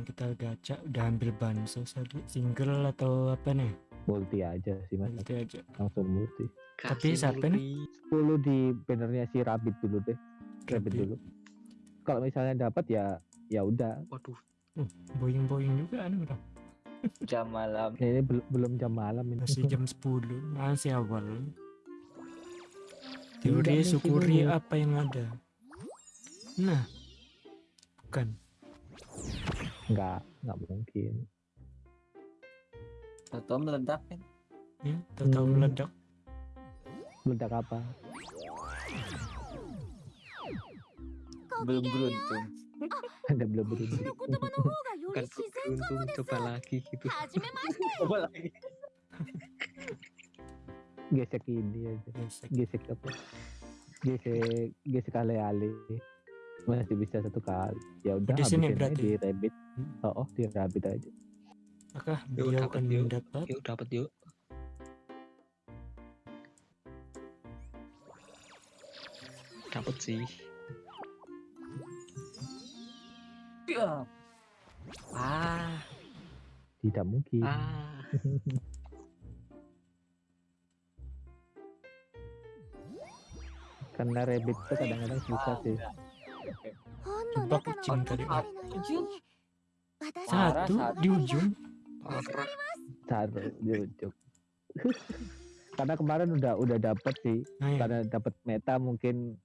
kita gacha udah ambil bansos tadi single atau apa nih? multi aja sih mas Nanti aja. langsung multi Tapi siapa nih? multi. 10 di bannernya si Rabbit dulu deh Rabbit Rabbit. dulu kalau misalnya dapat ya ya udah Waduh, Boing boing juga nih udah. jam malam. ini bel- belum jam malam ini Masih jam 10 masih awal. Teori syukuri apa yang ada. Nah, bukan. Nggak, nggak mungkin. Tahu meledak kan? Ya, tahu hmm. meledak. Meledak apa? Ya? Belum beruntung. Anda belum beruntung. Bukan beruntung, coba lagi gitu. coba lagi. gesek ini aja. Gesek apa? Gesek, gesek ale-ale masih bisa satu kali ya udah di sini berarti? di rabbit Hmm. oh, oh di rabbit aja Yuk, beliau dapat, akan yuk. mendapat? Yuk dapat yuk. Dapat sih. Ya. Ah, tidak mungkin ah. karena rabbit itu kadang-kadang susah sih jebak kucing tadi. Satu di ujung. Satu di ujung. karena kemarin udah udah dapet sih, nah, karena dapet meta mungkin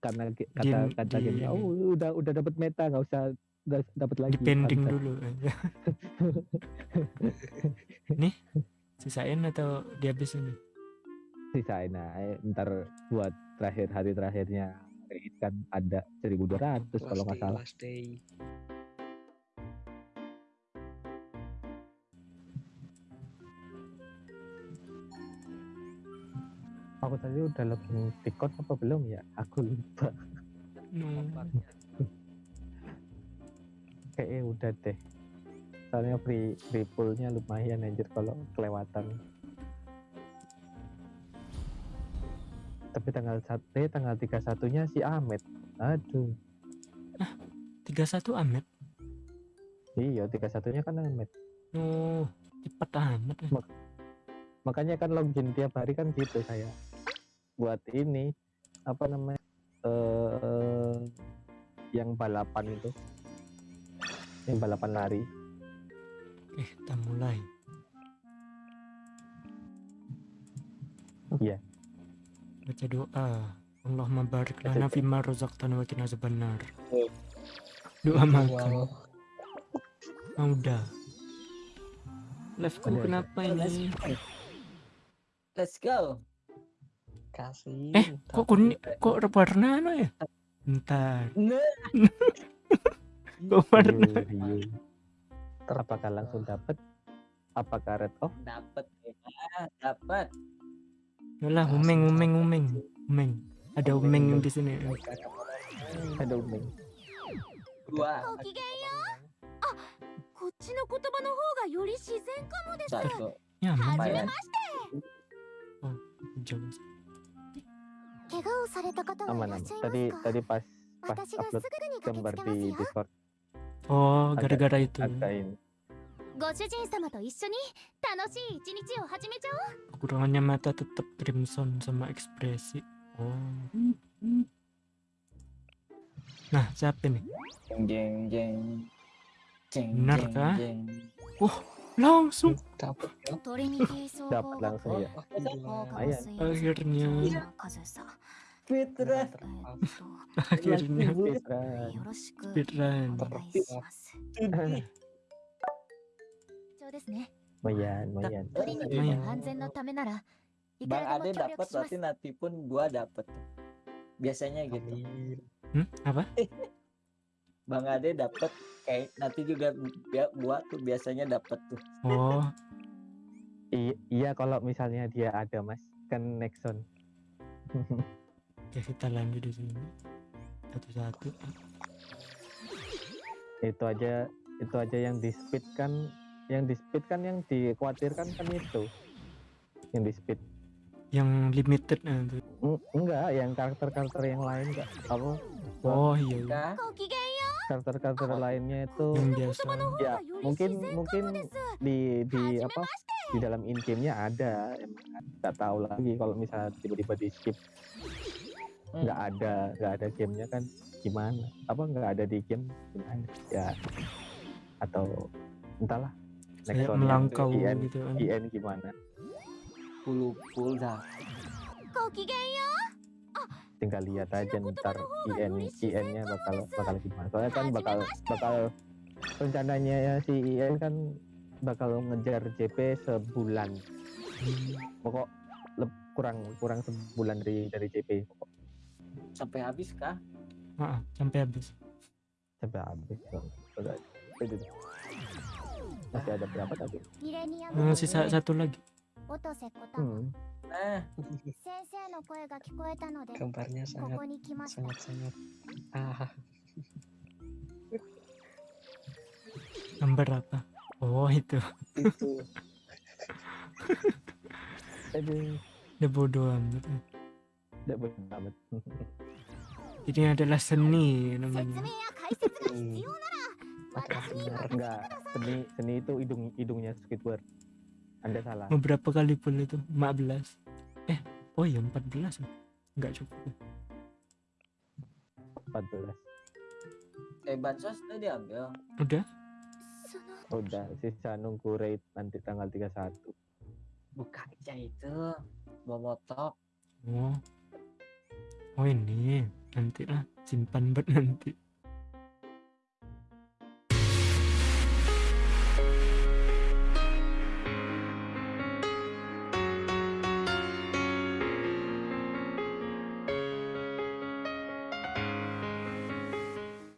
karena kata game, kata di, iya, iya, oh udah udah dapet meta nggak usah dapet lagi. pending dulu aja. Nih, sisain atau dihabisin? Sisain nah, ntar buat terakhir hari terakhirnya raid kan ada 1200 kalau nggak salah. Last day. aku tadi udah login Discord apa belum ya? Aku lupa. No. kayaknya udah deh. Soalnya free free poolnya lumayan anjir kalau kelewatan tapi tanggal satu eh, tanggal 31 nya si Ahmed aduh 31 Ahmed. iya 31 nya kan Ahmed No, cepet amat. ya. makanya kan login tiap hari kan gitu saya buat ini apa namanya eh yang balapan itu yang balapan lari Eh, kita mulai. Iya. Baca doa. Allahumma barik lana fima razaqtana wa qina azabannar. Oh. Doa makan. Wow. Ah, udah. Live ku Ada, ada. kenapa ini? Let's go. Kasih. Eh, kok kuning kok warna ano ya? Bentar. Nah. Kok warna? Riu, riu. apakah langsung dapat apakah red off Dapat ya, dapat. Yalah, ah, umeng, umeng, umeng, umeng. Ada umeng yang di sini. Ada umeng. Dua. Ya, oh, tadi, tadi pas pas upload gambar di Discord. Oh, gara-gara itu. Ada ini ご主人様と一緒に楽しい一日を始めちゃおう Kekurangannya mata tetap crimson sama ekspresi. Oh. Nah, siapa nih? Jeng jeng jeng. Jeng Benar jeng, kah? jeng. Langsung Dapat ya. トリニティ総 dapat 合学 langsung ya 放課後 Ayan. 水 akhirnya 風さ Fitra. えっと akhirnya Fitra よろしく speedrun. Bang Ade dapat berarti nanti pun gua dapat. Biasanya gitu. Hmm, apa? Bang Ade dapat kayak nanti juga gua tuh biasanya dapat tuh. Oh. I iya kalau misalnya dia ada Mas, kan Nexon. ya kita lanjut di sini. Satu-satu. Itu aja itu aja yang di speed kan yang di speed kan yang dikhawatirkan kan itu. Yang di speed. Yang limited nah, itu. Enggak yang karakter karakter yang lain enggak. Apa? Oh iya, iya. karakter karakter lainnya itu yang biasa. Ya mungkin mungkin di di apa di dalam in game nya ada. Emang nggak tahu lagi kalau misal tiba-tiba di skip. Nggak hmm. ada nggak ada gamenya kan gimana? Apa nggak ada di game gimana? Ya. Atau entahlah. Kayak melangkau IN, gitu kan. IN gimana? Pulupul dah. Tinggal lihat aja ntar IN IN-nya bakal bakal gimana. Soalnya kan bakal bakal rencananya ya si IN kan bakal ngejar JP sebulan. Pokok kurang kurang sebulan dari dari JP. Pokok. Sampai habis kah? Heeh, sampai habis. Sampai habis. Sampai habis masih ada berapa tadi? Hmm, sisa satu lagi. Hmm. ah gambarnya sangat sangat sangat ah. Gambar apa? Oh itu. Itu. Ada bodoh amat. Ada bodoh amat. Ini adalah seni namanya pakai enggak seni seni itu hidung hidungnya squidward. Anda salah. Beberapa kali pun itu 14 eh oh ya 14 enggak cukup. 14 eh bansos udah diambil. Udah? Udah sisa nunggu rate nanti tanggal 31 buka aja itu bobotok oh. Oh ini. Nanti lah simpan buat nanti.